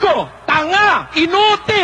Gago! Tanga! Inutil!